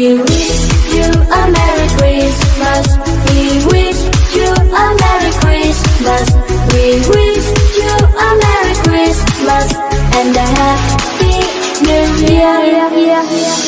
We wish you a Merry Christmas. We wish you a Merry Christmas. We wish you a Merry Christmas and a Happy New Year.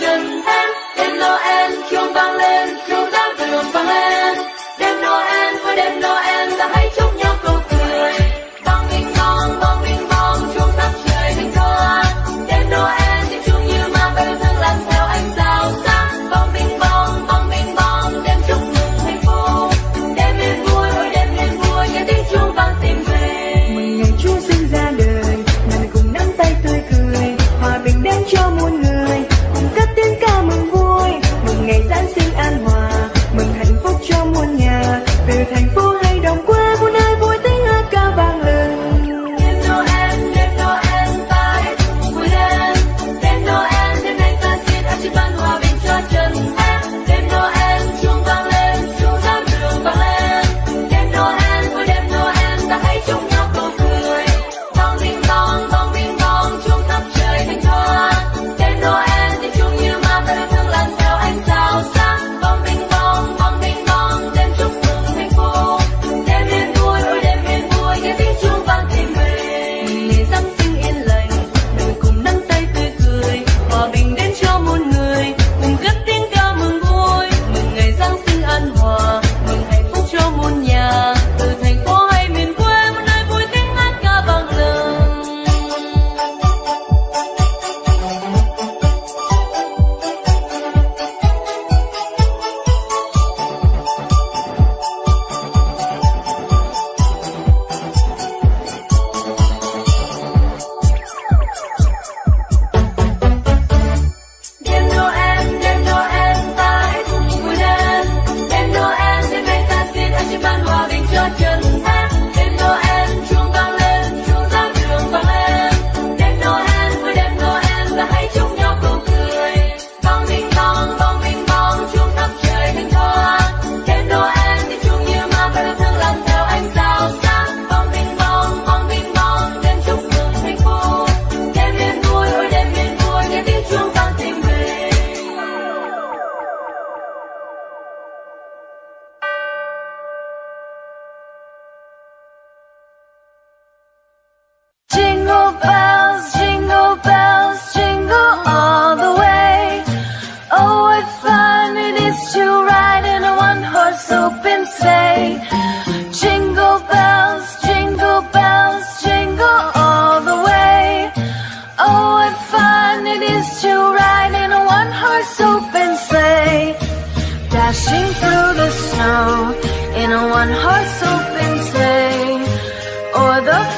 dân hết tiếng noel chuông vang lên chuông in a one-horse open sleigh. or the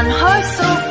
on her so